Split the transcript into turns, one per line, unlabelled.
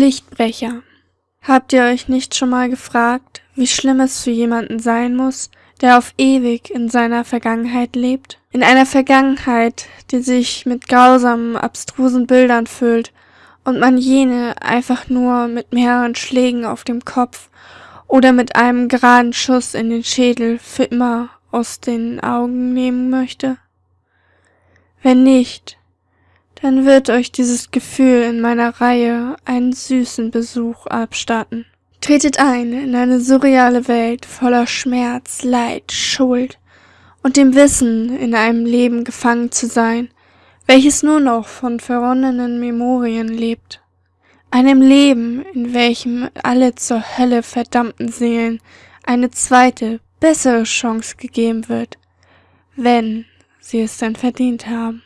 Lichtbrecher. Habt ihr euch nicht schon mal gefragt, wie schlimm es für jemanden sein muss, der auf ewig in seiner Vergangenheit lebt? In einer Vergangenheit, die sich mit grausamen, abstrusen Bildern füllt und man jene einfach nur mit mehreren Schlägen auf dem Kopf oder mit einem geraden Schuss in den Schädel für immer aus den Augen nehmen möchte? Wenn nicht, dann wird euch dieses Gefühl in meiner Reihe einen süßen Besuch abstatten. Tretet ein in eine surreale Welt voller Schmerz, Leid, Schuld und dem Wissen, in einem Leben gefangen zu sein, welches nur noch von verronnenen Memorien lebt. Einem Leben, in welchem alle zur Hölle verdammten Seelen eine zweite, bessere Chance gegeben wird, wenn sie es denn verdient haben.